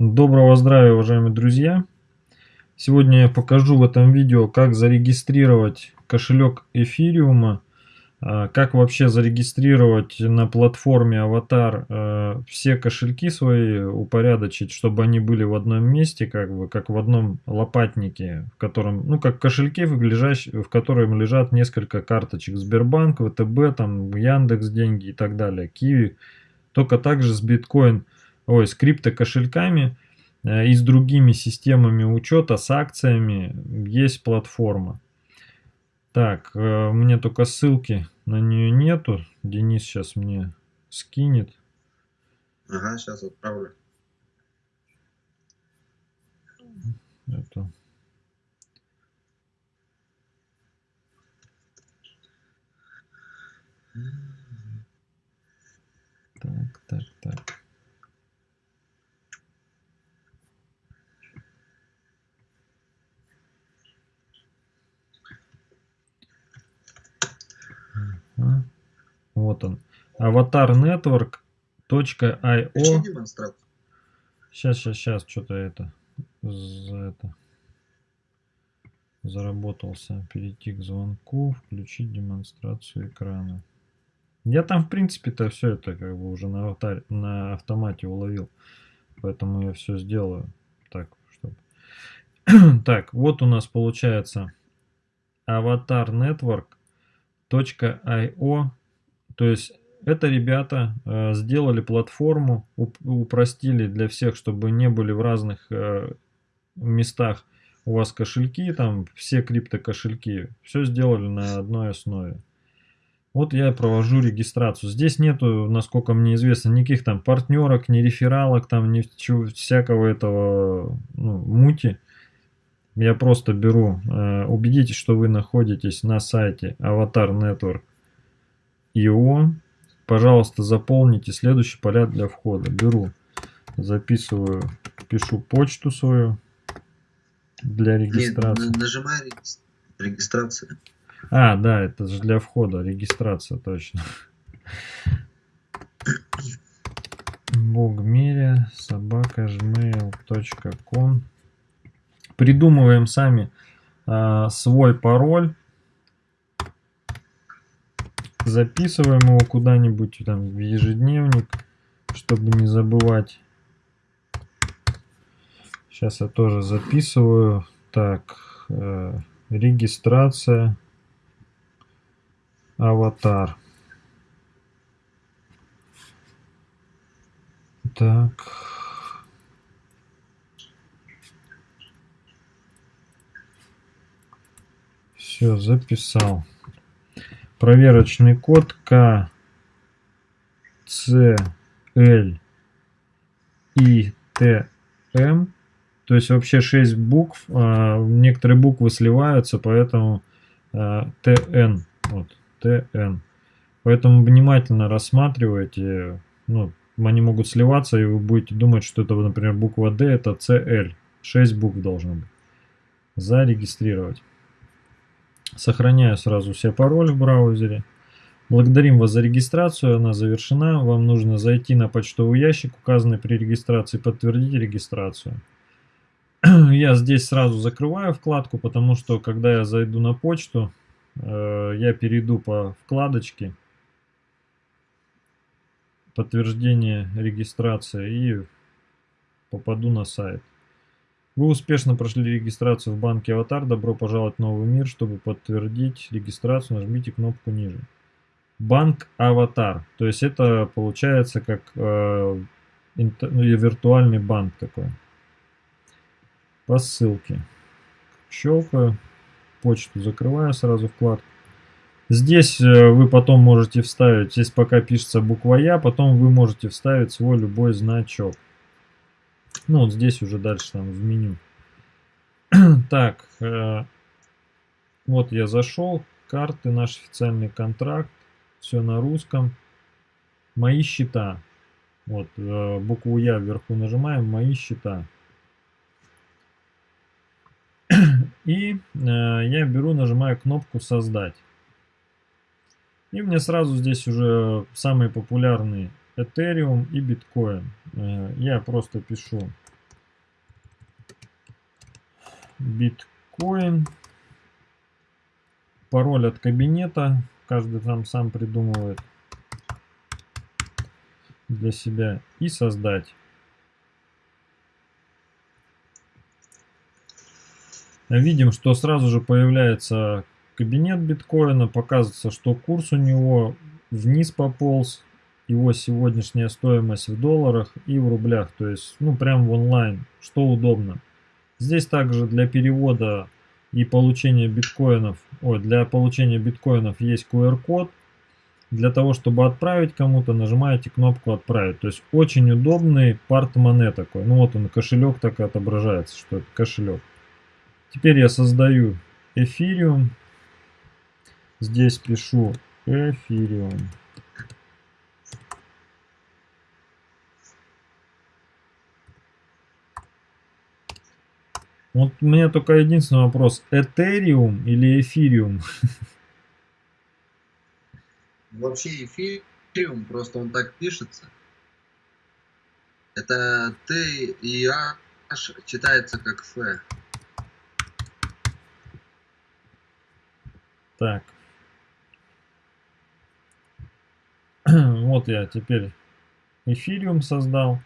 Доброго здравия, уважаемые друзья! Сегодня я покажу в этом видео, как зарегистрировать кошелек эфириума, а, как вообще зарегистрировать на платформе Аватар а, все кошельки свои, упорядочить, чтобы они были в одном месте, как бы, как в одном лопатнике, в котором, ну, как кошельки, в, котором лежат несколько карточек. Сбербанк, ВТБ, там, Яндекс деньги и так далее, Киви, только также с биткоин ой, с криптокошельками э, и с другими системами учета, с акциями есть платформа. Так, э, мне только ссылки на нее нету. Денис сейчас мне скинет. Ага, сейчас отправлю. Это. Так, так, так. Вот он. Аватар Network.io. Сейчас, сейчас, сейчас, что-то это, за это заработался. Перейти к звонку, включить демонстрацию экрана. Я там, в принципе-то, все это как бы уже на, аватар, на автомате уловил. Поэтому я все сделаю. Так, чтобы... так, вот у нас получается аватар network.io то есть это ребята э, сделали платформу, уп упростили для всех, чтобы не были в разных э, местах у вас кошельки, там все криптокошельки, все сделали на одной основе. Вот я провожу регистрацию. Здесь нету, насколько мне известно, никаких там партнерок, ни рефералок, там ни всякого этого ну, мути. Я просто беру, э, убедитесь, что вы находитесь на сайте Avatar Network ИО. Пожалуйста, заполните следующие поля для входа. Беру, записываю, пишу почту свою для регистрации. Нет, нажимаю регистрация. А, да, это же для входа, регистрация, точно. Богмеря, собака, gmail.com Придумываем сами а, свой пароль записываем его куда-нибудь там в ежедневник, чтобы не забывать. Сейчас я тоже записываю. Так, э, регистрация, аватар. Так. Все, записал проверочный код К, С, Л, И, Т, М. То есть вообще 6 букв. А, некоторые буквы сливаются, поэтому а, ТН. Вот, ТН. Поэтому внимательно рассматривайте. Ну, они могут сливаться, и вы будете думать, что это, например, буква D, это CL. 6 букв должно быть. Зарегистрировать. Сохраняю сразу все пароли в браузере. Благодарим вас за регистрацию, она завершена. Вам нужно зайти на почтовый ящик, указанный при регистрации, подтвердить регистрацию. Я здесь сразу закрываю вкладку, потому что когда я зайду на почту, э, я перейду по вкладочке подтверждение регистрации и попаду на сайт. Вы успешно прошли регистрацию в банке Аватар. Добро пожаловать в новый мир. Чтобы подтвердить регистрацию, нажмите кнопку ниже. Банк Аватар. То есть это получается как э, ну, виртуальный банк такой. По ссылке. Щелкаю. Почту закрываю сразу вкладку. Здесь э, вы потом можете вставить, здесь пока пишется буква Я, потом вы можете вставить свой любой значок. Ну, вот здесь уже дальше там в меню. так, э, вот я зашел. Карты, наш официальный контракт. Все на русском. Мои счета. Вот, э, букву Я вверху нажимаем. Мои счета. И э, я беру, нажимаю кнопку «Создать». И мне сразу здесь уже самые популярные Ethereum и Bitcoin. Э, я просто пишу биткоин. Пароль от кабинета. Каждый там сам придумывает для себя. И создать. Видим, что сразу же появляется кабинет биткоина. Показывается, что курс у него вниз пополз. Его сегодняшняя стоимость в долларах и в рублях. То есть, ну, прям в онлайн. Что удобно. Здесь также для перевода и получения биткоинов, ой, для получения биткоинов есть QR-код. Для того, чтобы отправить кому-то, нажимаете кнопку «Отправить». То есть очень удобный парт-монет такой. Ну вот он, кошелек так и отображается, что это кошелек. Теперь я создаю эфириум. Здесь пишу эфириум. Вот у меня только единственный вопрос. Этериум или эфириум? Вообще эфириум, просто он так пишется. Это Т и H читается как Ф. Так. Вот я теперь эфириум создал.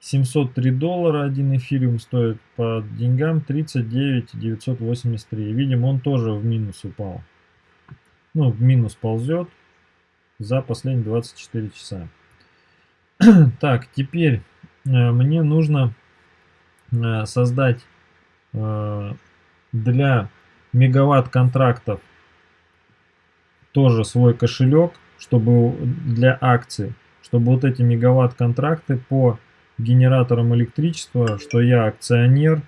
703 доллара один эфириум стоит по деньгам 39 983. Видим, он тоже в минус упал. Ну, в минус ползет за последние 24 часа. так, теперь э, мне нужно э, создать э, для мегаватт контрактов тоже свой кошелек, чтобы для акций, чтобы вот эти мегаватт контракты по генераторам электричества, что я акционер,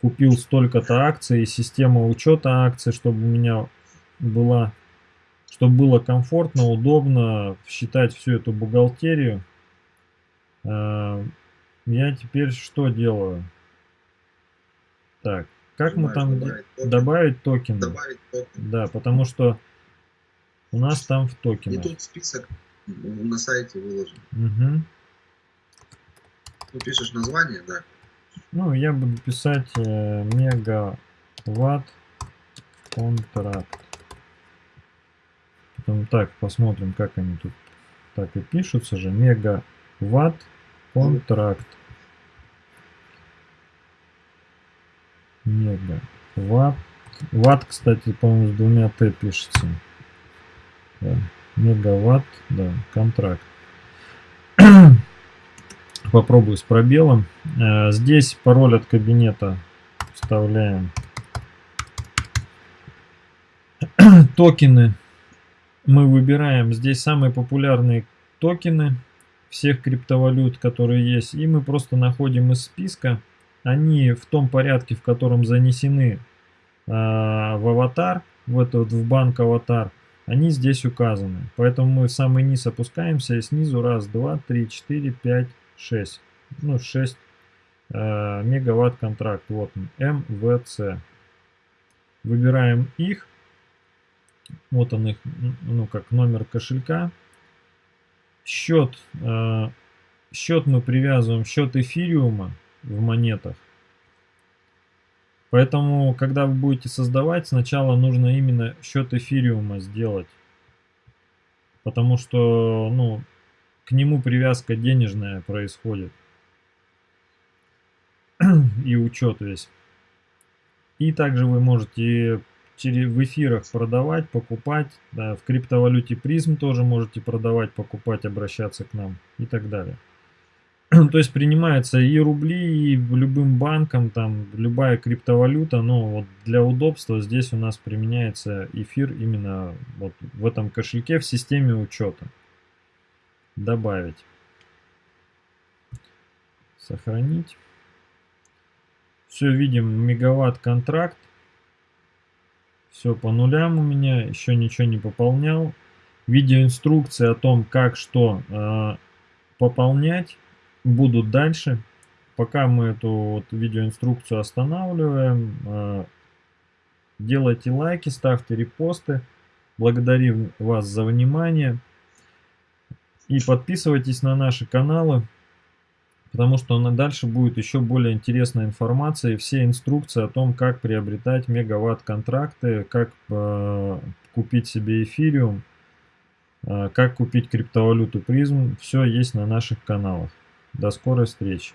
купил столько-то акций, система учета акций, чтобы у меня была, чтобы было комфортно, удобно считать всю эту бухгалтерию. А, я теперь что делаю? Так, как мы там добавить токен? Добавить токен. Добавить токен. Да, потому что у нас там в токенах. И тут список на сайте выложен. Угу. Ты пишешь название, да? Ну, я буду писать э, мегаватт контракт. Потом так, посмотрим, как они тут так и пишутся же. Мегаватт контракт. Мегаватт. Ватт, кстати, по-моему, с двумя Т пишется. Да. Мегаватт, да, контракт. Попробую с пробелом. Э, здесь пароль от кабинета вставляем. Токены мы выбираем. Здесь самые популярные токены всех криптовалют, которые есть. И мы просто находим из списка. Они в том порядке, в котором занесены э, в аватар, в этот в банк аватар они здесь указаны. Поэтому мы в самый низ опускаемся и снизу раз, два, три, четыре, пять, шесть. Ну, 6 э, мегаватт контракт. Вот он, МВЦ. Выбираем их. Вот он их, ну, как номер кошелька. Счет, э, счет мы привязываем, счет эфириума в монетах. Поэтому, когда вы будете создавать, сначала нужно именно счет эфириума сделать. Потому что, ну, к нему привязка денежная происходит. И учет весь. И также вы можете в эфирах продавать, покупать. Да, в криптовалюте призм тоже можете продавать, покупать, обращаться к нам и так далее. То есть принимается и рубли, и любым банком, там любая криптовалюта, но вот для удобства здесь у нас применяется эфир именно вот в этом кошельке в системе учета. Добавить. Сохранить. Все, видим, мегаватт контракт. Все по нулям у меня, еще ничего не пополнял. Видеоинструкции о том, как что э, пополнять будут дальше. Пока мы эту вот видеоинструкцию останавливаем, э, делайте лайки, ставьте репосты. Благодарим вас за внимание. И подписывайтесь на наши каналы. потому что на дальше будет еще более интересная информация и все инструкции о том, как приобретать мегаватт контракты, как э, купить себе эфириум, э, как купить криптовалюту призм. Все есть на наших каналах. До скорой встречи.